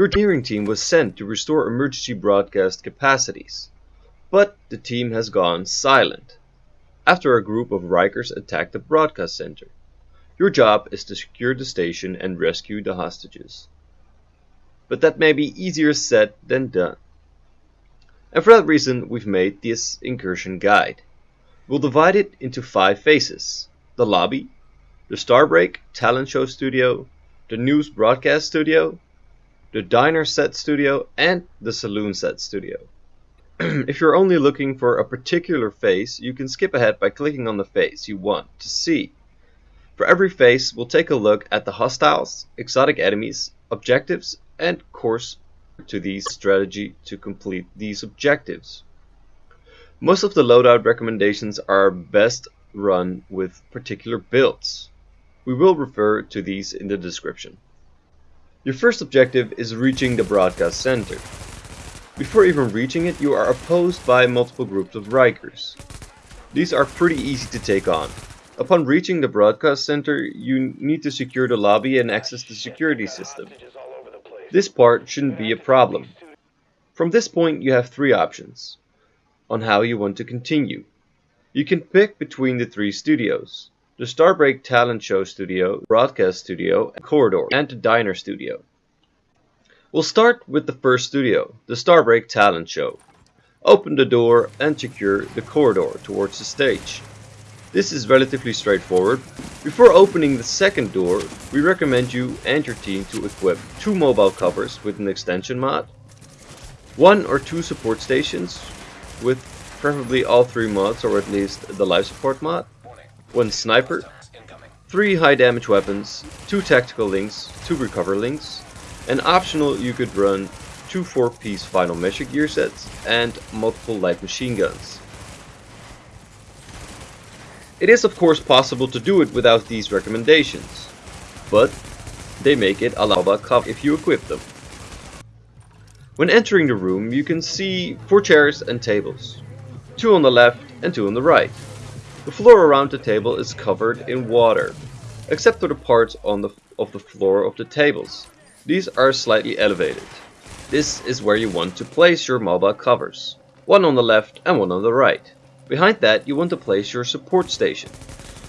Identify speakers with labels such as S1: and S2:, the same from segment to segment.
S1: Your engineering team was sent to restore emergency broadcast capacities, but the team has gone silent after a group of Rikers attacked the broadcast center. Your job is to secure the station and rescue the hostages. But that may be easier said than done. And for that reason, we've made this incursion guide. We'll divide it into five phases. The lobby, the Starbreak Talent Show Studio, the News Broadcast Studio, the Diner Set Studio, and the Saloon Set Studio. if you're only looking for a particular face, you can skip ahead by clicking on the face you want to see. For every face, we'll take a look at the hostiles, exotic enemies, objectives, and course to the strategy to complete these objectives. Most of the loadout recommendations are best run with particular builds. We will refer to these in the description. Your first objective is reaching the broadcast center. Before even reaching it, you are opposed by multiple groups of Rikers. These are pretty easy to take on. Upon reaching the broadcast center, you need to secure the lobby and access the security system. This part shouldn't be a problem. From this point you have three options on how you want to continue. You can pick between the three studios. The Starbreak Talent Show Studio, Broadcast Studio, Corridor, and the Diner Studio. We'll start with the first studio, the Starbreak Talent Show. Open the door and secure the corridor towards the stage. This is relatively straightforward. Before opening the second door, we recommend you and your team to equip two mobile covers with an extension mod, one or two support stations with preferably all three mods or at least the life support mod, one sniper, three high damage weapons, two tactical links, two recover links, and optional you could run two 4 piece final measure gear sets and multiple light machine guns. It is of course possible to do it without these recommendations, but they make it a lava cup if you equip them. When entering the room you can see 4 chairs and tables, 2 on the left and 2 on the right. The floor around the table is covered in water, except for the parts on the, of the floor of the tables. These are slightly elevated. This is where you want to place your mobile covers, one on the left and one on the right. Behind that you want to place your support station.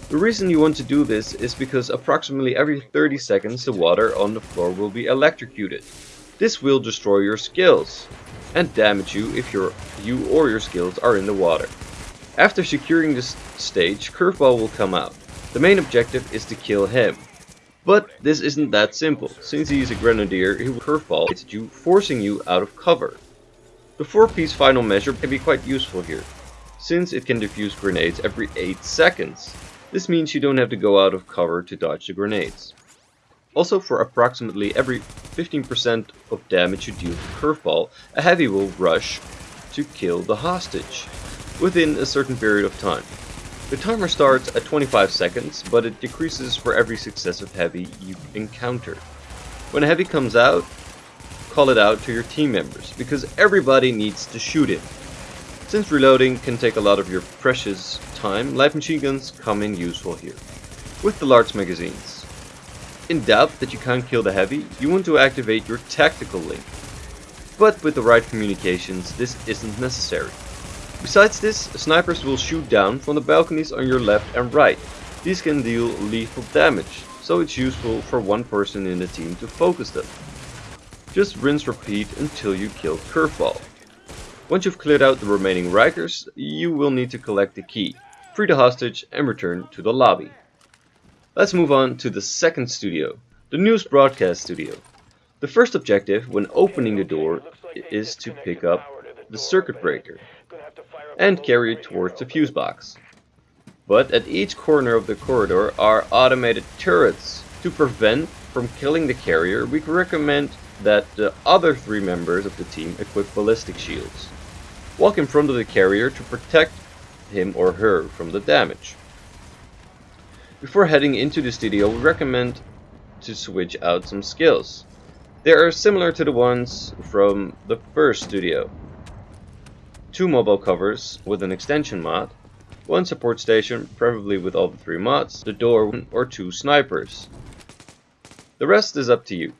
S1: The reason you want to do this is because approximately every 30 seconds the water on the floor will be electrocuted. This will destroy your skills and damage you if your, you or your skills are in the water. After securing this stage, Curveball will come out. The main objective is to kill him. But this isn't that simple, since he is a grenadier he will curveball at you, forcing you out of cover. The 4-piece final measure can be quite useful here since it can defuse grenades every 8 seconds. This means you don't have to go out of cover to dodge the grenades. Also for approximately every 15% of damage you deal to Curveball, a heavy will rush to kill the hostage within a certain period of time. The timer starts at 25 seconds, but it decreases for every successive heavy you encounter. When a heavy comes out, call it out to your team members, because everybody needs to shoot it. Since reloading can take a lot of your precious time, light machine guns come in useful here, with the large magazines. In doubt that you can't kill the heavy, you want to activate your tactical link. But with the right communications, this isn't necessary. Besides this, snipers will shoot down from the balconies on your left and right. These can deal lethal damage, so it's useful for one person in the team to focus them. Just rinse repeat until you kill Curveball. Once you've cleared out the remaining Rikers, you will need to collect the key, free the hostage and return to the lobby. Let's move on to the second studio, the news broadcast studio. The first objective when opening the door is to pick up the circuit breaker and carry it towards the fuse box. But at each corner of the corridor are automated turrets. To prevent from killing the carrier, we recommend that the other three members of the team equip ballistic shields. Walk in front of the carrier to protect him or her from the damage. Before heading into the studio, we recommend to switch out some skills. They are similar to the ones from the first studio. Two mobile covers with an extension mod, one support station, preferably with all the three mods, the door, or two snipers. The rest is up to you.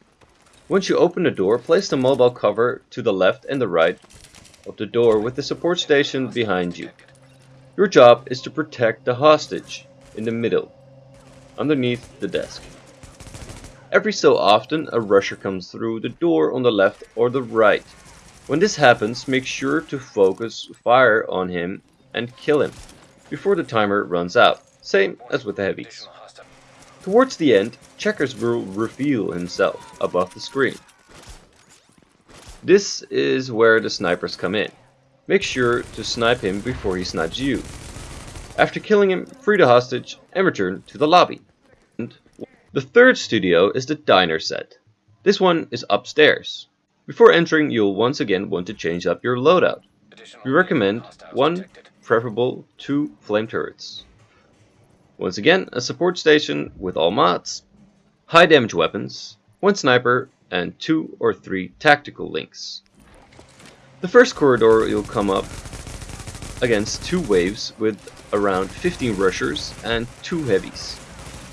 S1: Once you open the door, place the mobile cover to the left and the right of the door with the support station behind you. Your job is to protect the hostage in the middle, underneath the desk. Every so often a rusher comes through the door on the left or the right. When this happens, make sure to focus fire on him and kill him before the timer runs out, same as with the heavies. Towards the end, Checkers will reveal himself above the screen. This is where the snipers come in. Make sure to snipe him before he snipes you. After killing him, free the hostage and return to the lobby. The third studio is the diner set. This one is upstairs. Before entering, you'll once again want to change up your loadout. We recommend one, preferable two flame turrets. Once again, a support station with all mods, high damage weapons, one sniper, and two or three tactical links. The first corridor you'll come up against two waves with around 15 rushers and two heavies.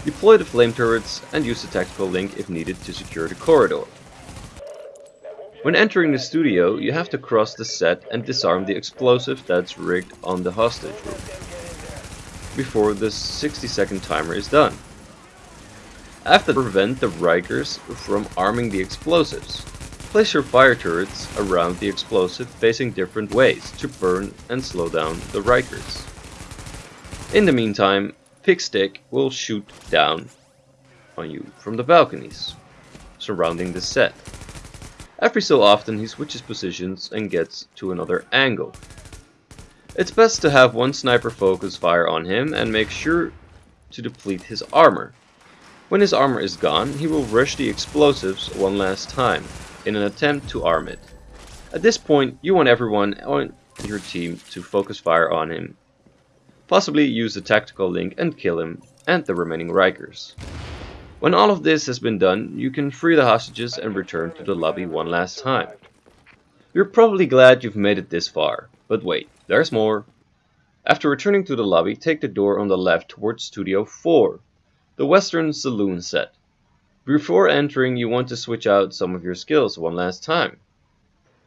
S1: Deploy the flame turrets and use the tactical link if needed to secure the corridor. When entering the studio, you have to cross the set and disarm the explosive that's rigged on the hostage room before the 60 second timer is done. After prevent the Rikers from arming the explosives. Place your fire turrets around the explosive facing different ways to burn and slow down the Rikers. In the meantime, Pigstick will shoot down on you from the balconies surrounding the set. Every so often he switches positions and gets to another angle. It's best to have one sniper focus fire on him and make sure to deplete his armor. When his armor is gone, he will rush the explosives one last time, in an attempt to arm it. At this point, you want everyone on your team to focus fire on him. Possibly use the tactical link and kill him, and the remaining Rikers. When all of this has been done, you can free the hostages and return to the lobby one last time. You're probably glad you've made it this far, but wait, there's more. After returning to the lobby, take the door on the left towards Studio 4 the Western Saloon set. Before entering, you want to switch out some of your skills one last time.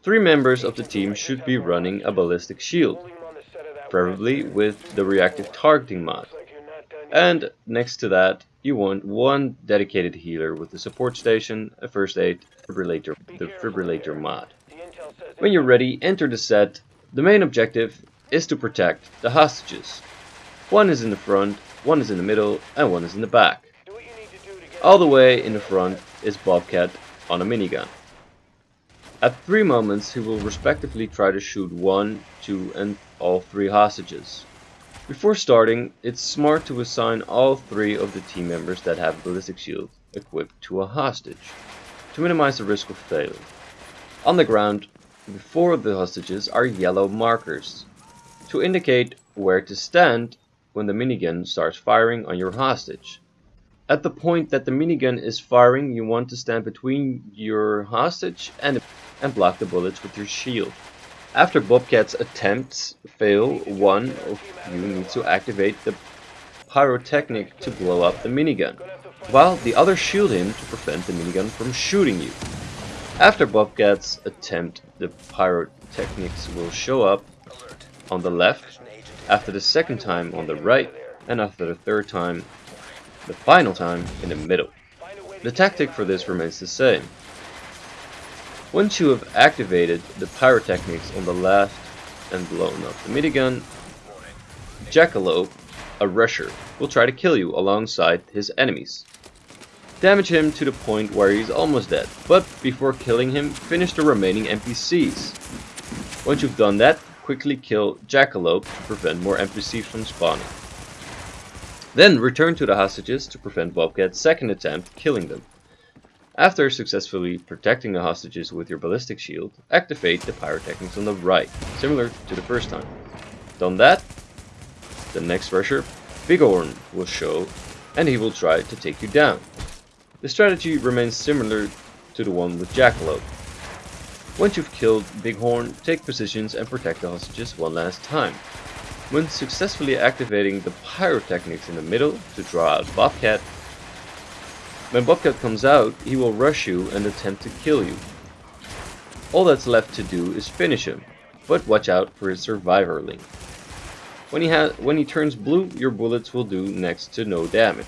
S1: Three members of the team should be running a ballistic shield, preferably with the reactive targeting mod. And next to that, you want one dedicated healer with a support station, a first aid, defibrillator, the defibrillator mod. When you're ready, enter the set. The main objective is to protect the hostages. One is in the front one is in the middle, and one is in the back. All the way in the front is Bobcat on a minigun. At three moments, he will respectively try to shoot one, two, and all three hostages. Before starting, it's smart to assign all three of the team members that have ballistic shield equipped to a hostage, to minimize the risk of failure. On the ground, before the hostages are yellow markers, to indicate where to stand when the minigun starts firing on your hostage. At the point that the minigun is firing, you want to stand between your hostage and, and block the bullets with your shield. After Bobcat's attempts fail, one of you needs to activate the pyrotechnic to blow up the minigun, while the other shield him to prevent the minigun from shooting you. After Bobcat's attempt, the pyrotechnics will show up on the left after the second time on the right, and after the third time, the final time, in the middle. The tactic for this remains the same. Once you have activated the pyrotechnics on the left and blown up the minigun, Jackalope, a rusher, will try to kill you alongside his enemies. Damage him to the point where he's almost dead, but before killing him, finish the remaining NPCs. Once you've done that, quickly kill Jackalope to prevent more NPCs from spawning. Then return to the hostages to prevent Bobcat's second attempt killing them. After successfully protecting the hostages with your ballistic shield, activate the pyrotechnics on the right, similar to the first time. Done that, the next rusher, Bighorn, will show and he will try to take you down. The strategy remains similar to the one with Jackalope. Once you've killed Bighorn, take positions and protect the hostages one last time. When successfully activating the pyrotechnics in the middle to draw out Bobcat, When Bobcat comes out, he will rush you and attempt to kill you. All that's left to do is finish him, but watch out for his survivor link. When he, when he turns blue, your bullets will do next to no damage.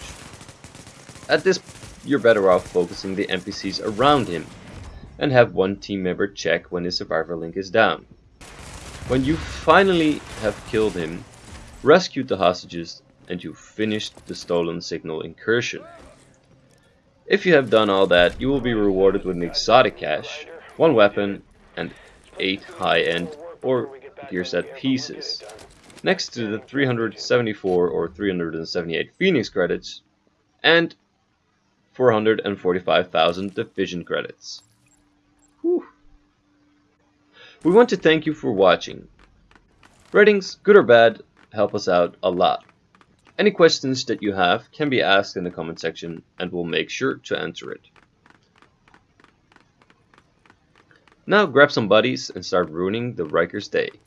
S1: At this you're better off focusing the NPCs around him, and have one team member check when his survivor link is down. When you finally have killed him, rescued the hostages, and you've finished the stolen signal incursion. If you have done all that, you will be rewarded with an exotic cache, one weapon, and 8 high-end or gear set pieces, next to the 374 or 378 Phoenix credits, and 445,000 division credits. Whew. We want to thank you for watching. Ratings, good or bad, help us out a lot. Any questions that you have can be asked in the comment section and we'll make sure to answer it. Now grab some buddies and start ruining the Rikers' day.